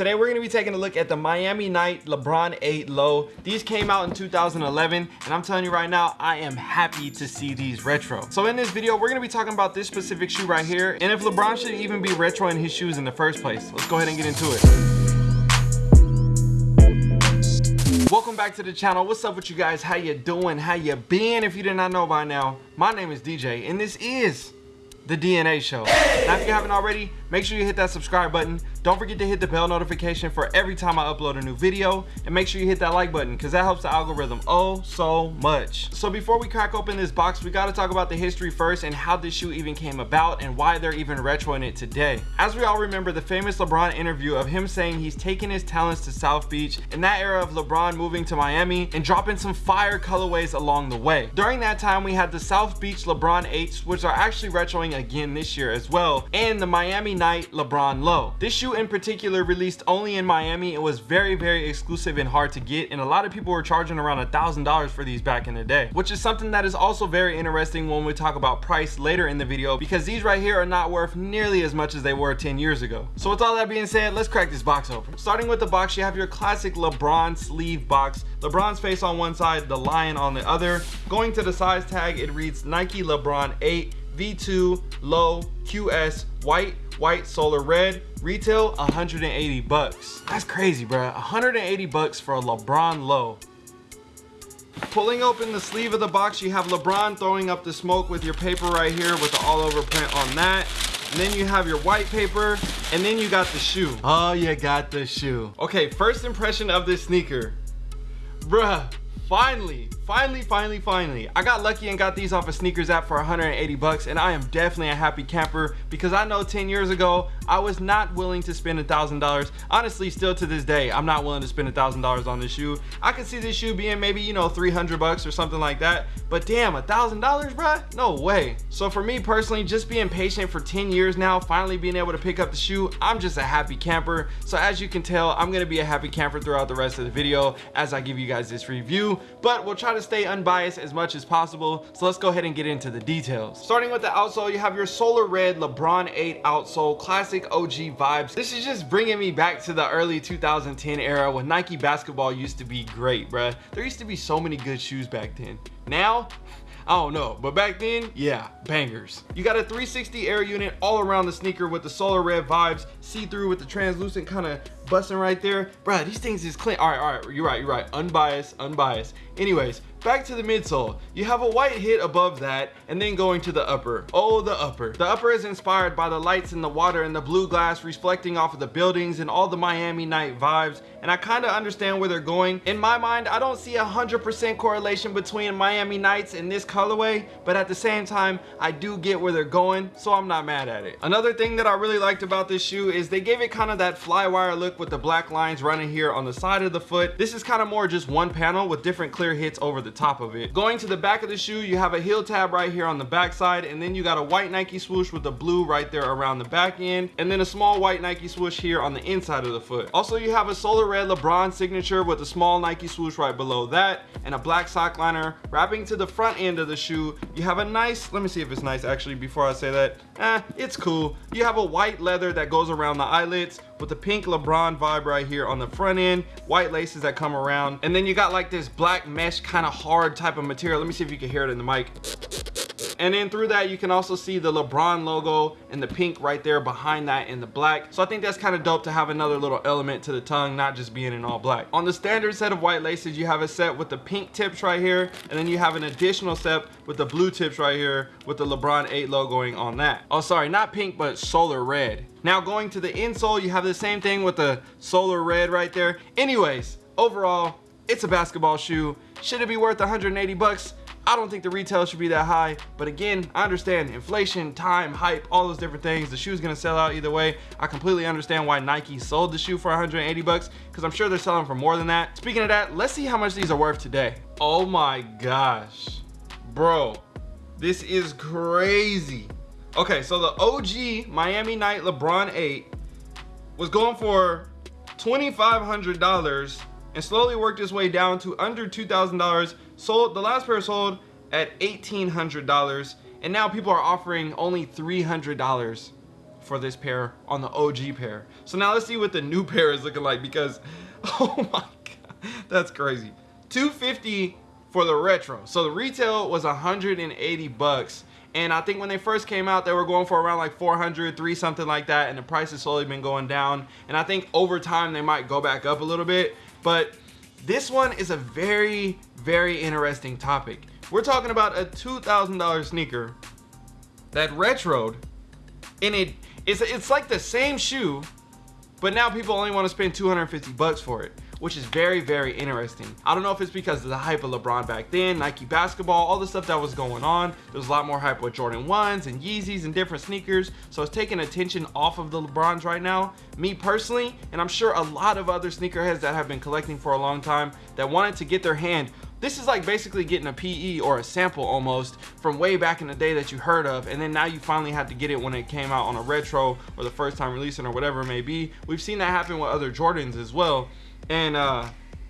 Today we're going to be taking a look at the Miami Night LeBron 8 Low. These came out in 2011 and I'm telling you right now, I am happy to see these retro. So in this video, we're going to be talking about this specific shoe right here and if LeBron should even be retro in his shoes in the first place. Let's go ahead and get into it. Welcome back to the channel. What's up with you guys? How you doing? How you been? If you did not know by now, my name is DJ and this is the DNA show. Now if you haven't already, make sure you hit that subscribe button don't forget to hit the bell notification for every time I upload a new video and make sure you hit that like button because that helps the algorithm oh so much. So before we crack open this box, we got to talk about the history first and how this shoe even came about and why they're even retroing it today. As we all remember the famous LeBron interview of him saying he's taking his talents to South Beach in that era of LeBron moving to Miami and dropping some fire colorways along the way. During that time we had the South Beach LeBron 8s which are actually retroing again this year as well and the Miami Night LeBron Low. This shoe in particular released only in Miami. It was very, very exclusive and hard to get. And a lot of people were charging around a thousand dollars for these back in the day, which is something that is also very interesting when we talk about price later in the video, because these right here are not worth nearly as much as they were 10 years ago. So with all that being said, let's crack this box open. Starting with the box, you have your classic LeBron sleeve box. LeBron's face on one side, the lion on the other. Going to the size tag, it reads Nike LeBron 8 V2 Low QS white white solar red retail 180 bucks. That's crazy bro 180 bucks for a lebron low. Pulling open the sleeve of the box you have lebron throwing up the smoke with your paper right here with the all over print on that. And then you have your white paper and then you got the shoe. Oh you got the shoe. Okay first impression of this sneaker. Bruh finally finally finally finally. I got lucky and got these off a of sneakers app for 180 bucks and i am definitely a happy camper because i know 10 years ago i was not willing to spend a thousand dollars. Honestly still to this day i'm not willing to spend a thousand dollars on this shoe. I could see this shoe being maybe you know 300 bucks or something like that but damn a thousand dollars bruh? No way. So for me personally just being patient for 10 years now finally being able to pick up the shoe i'm just a happy camper. So as you can tell i'm gonna be a happy camper throughout the rest of the video as i give you guys this review but we'll try to stay unbiased as much as possible. So let's go ahead and get into the details. Starting with the outsole, you have your Solar Red LeBron 8 outsole, classic OG vibes. This is just bringing me back to the early 2010 era when Nike basketball used to be great, bruh. There used to be so many good shoes back then. Now, I don't know, but back then, yeah, bangers. You got a 360 air unit all around the sneaker with the solar red vibes, see-through with the translucent kind of busting right there. Bruh, these things is clean. All right, all right, you're right, you're right. Unbiased, unbiased. Anyways, back to the midsole. You have a white hit above that and then going to the upper. Oh, the upper. The upper is inspired by the lights in the water and the blue glass reflecting off of the buildings and all the Miami night vibes. And I kind of understand where they're going. In my mind, I don't see a 100% correlation between Miami Nights and this colorway, but at the same time, I do get where they're going, so I'm not mad at it. Another thing that I really liked about this shoe is they gave it kind of that flywire look with the black lines running here on the side of the foot. This is kind of more just one panel with different clear hits over the top of it. Going to the back of the shoe, you have a heel tab right here on the back side, and then you got a white Nike swoosh with the blue right there around the back end, and then a small white Nike swoosh here on the inside of the foot. Also, you have a solar red LeBron signature with a small Nike swoosh right below that, and a black sock liner wrapping to the front end of the shoe. You have a nice, let me see if it's nice actually before I say that. Eh, it's cool. You have a white leather that goes around the eyelets with the pink LeBron vibe right here on the front end, white laces that come around, and then you got like this black mesh kind of hard type of material. Let me see if you can hear it in the mic and then through that you can also see the lebron logo and the pink right there behind that in the black. So i think that's kind of dope to have another little element to the tongue not just being in all black. On the standard set of white laces you have a set with the pink tips right here and then you have an additional set with the blue tips right here with the lebron 8 logoing on that. Oh sorry not pink but solar red. Now going to the insole you have the same thing with the solar red right there. Anyways overall it's a basketball shoe. Should it be worth 180 bucks I don't think the retail should be that high, but again, I understand inflation, time, hype, all those different things. The shoe's gonna sell out either way. I completely understand why Nike sold the shoe for 180 bucks because I'm sure they're selling for more than that. Speaking of that, let's see how much these are worth today. Oh my gosh, bro, this is crazy. Okay, so the OG Miami Night LeBron 8 was going for $2,500 and slowly worked its way down to under $2,000 sold the last pair sold at $1,800 and now people are offering only $300 for this pair on the OG pair. So now let's see what the new pair is looking like because, oh my God, that's crazy. 250 for the retro. So the retail was 180 bucks. And I think when they first came out, they were going for around like 400, three something like that. And the price has slowly been going down. And I think over time they might go back up a little bit. But this one is a very, very interesting topic. We're talking about a $2,000 sneaker that retroed and it it's, it's like the same shoe, but now people only want to spend 250 bucks for it which is very, very interesting. I don't know if it's because of the hype of LeBron back then, Nike basketball, all the stuff that was going on. There was a lot more hype with Jordan 1s and Yeezys and different sneakers. So it's taking attention off of the LeBrons right now. Me personally, and I'm sure a lot of other sneakerheads that have been collecting for a long time that wanted to get their hand this is like basically getting a PE or a sample almost from way back in the day that you heard of and then now you finally had to get it when it came out on a retro or the first time releasing or whatever it may be. We've seen that happen with other Jordans as well and uh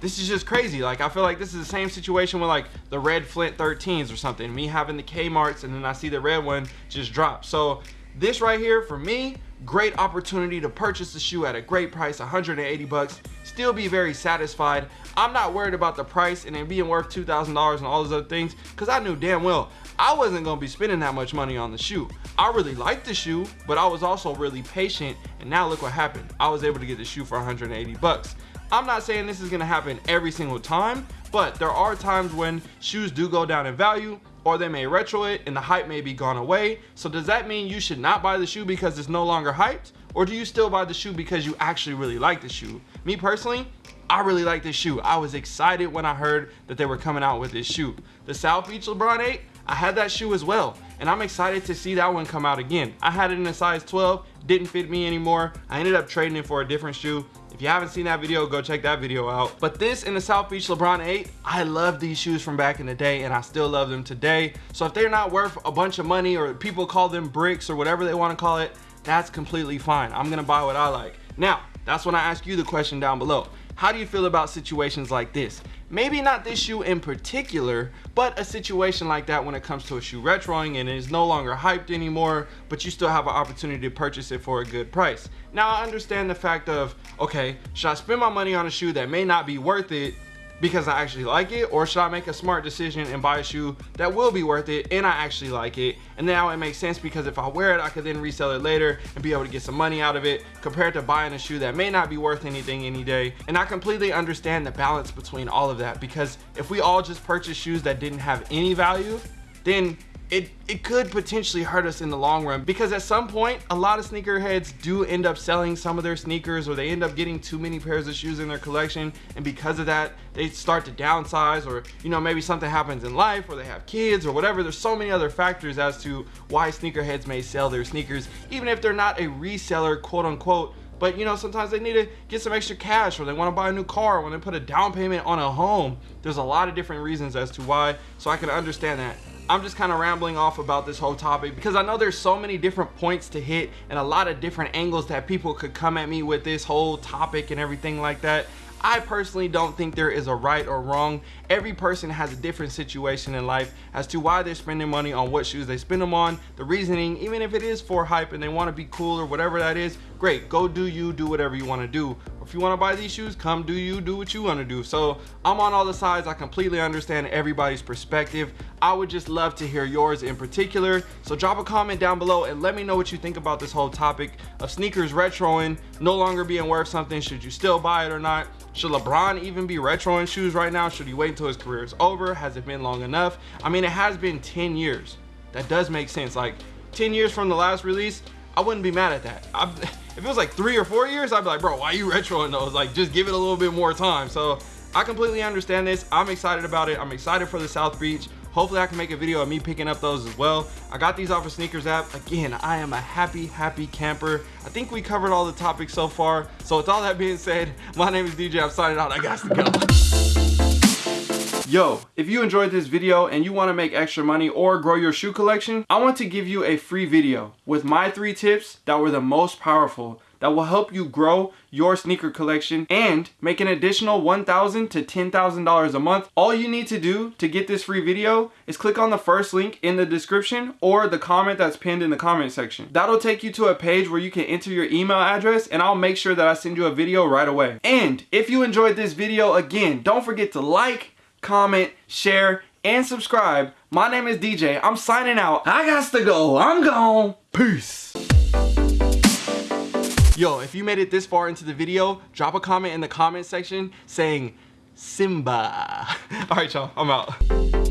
this is just crazy. Like i feel like this is the same situation with like the red flint 13s or something. Me having the kmarts and then i see the red one just drop. So this right here for me great opportunity to purchase the shoe at a great price 180 bucks still be very satisfied. I'm not worried about the price and it being worth two thousand dollars and all those other things because i knew damn well i wasn't going to be spending that much money on the shoe. I really liked the shoe but i was also really patient and now look what happened. I was able to get the shoe for 180 bucks I'm not saying this is gonna happen every single time, but there are times when shoes do go down in value or they may retro it and the hype may be gone away. So does that mean you should not buy the shoe because it's no longer hyped? Or do you still buy the shoe because you actually really like the shoe? Me personally, I really like this shoe. I was excited when I heard that they were coming out with this shoe. The South Beach LeBron 8, I had that shoe as well. And I'm excited to see that one come out again. I had it in a size 12, didn't fit me anymore. I ended up trading it for a different shoe if you haven't seen that video, go check that video out. But this in the South Beach LeBron 8, I love these shoes from back in the day and I still love them today. So if they're not worth a bunch of money or people call them bricks or whatever they want to call it, that's completely fine. I'm gonna buy what I like. Now, that's when I ask you the question down below. How do you feel about situations like this? Maybe not this shoe in particular, but a situation like that when it comes to a shoe retroing and it is no longer hyped anymore, but you still have an opportunity to purchase it for a good price. Now I understand the fact of, okay, should I spend my money on a shoe that may not be worth it because I actually like it or should I make a smart decision and buy a shoe that will be worth it and I actually like it? And now it makes sense because if I wear it I could then resell it later and be able to get some money out of it compared to buying a shoe that may not be worth anything any day. And I completely understand the balance between all of that because if we all just purchase shoes that didn't have any value then it, it could potentially hurt us in the long run because at some point a lot of sneakerheads do end up selling some of their sneakers or they end up getting too many pairs of shoes in their collection. And because of that they start to downsize or you know maybe something happens in life or they have kids or whatever. There's so many other factors as to why sneakerheads may sell their sneakers even if they're not a reseller quote unquote. But you know sometimes they need to get some extra cash or they want to buy a new car or when they put a down payment on a home. There's a lot of different reasons as to why. So i can understand that I'm just kind of rambling off about this whole topic because I know there's so many different points to hit and a lot of different angles that people could come at me with this whole topic and everything like that. I personally don't think there is a right or wrong. Every person has a different situation in life as to why they're spending money on what shoes they spend them on. The reasoning, even if it is for hype and they want to be cool or whatever that is, great. Go do you, do whatever you want to do. If you want to buy these shoes, come do you, do what you want to do. So I'm on all the sides. I completely understand everybody's perspective. I would just love to hear yours in particular. So drop a comment down below and let me know what you think about this whole topic of sneakers retroing, no longer being worth something. Should you still buy it or not? Should LeBron even be retroing shoes right now? Should he wait until his career is over? Has it been long enough? I mean, it has been 10 years. That does make sense. Like 10 years from the last release, I wouldn't be mad at that. I, if it was like three or four years, I'd be like, bro, why are you retroing those? Like, just give it a little bit more time. So I completely understand this. I'm excited about it. I'm excited for the South Beach. Hopefully I can make a video of me picking up those as well. I got these off of Sneakers app. Again, I am a happy, happy camper. I think we covered all the topics so far. So with all that being said, my name is DJ. I'm signing out. I got to go. Yo, if you enjoyed this video and you want to make extra money or grow your shoe collection, I want to give you a free video with my three tips that were the most powerful that will help you grow your sneaker collection and make an additional $1,000 to $10,000 a month. All you need to do to get this free video is click on the first link in the description or the comment that's pinned in the comment section. That'll take you to a page where you can enter your email address and I'll make sure that I send you a video right away. And if you enjoyed this video, again, don't forget to like, comment, share, and subscribe. My name is DJ. I'm signing out. I got to go. I'm gone. Peace. Yo, if you made it this far into the video, drop a comment in the comment section saying Simba. All right, y'all, I'm out.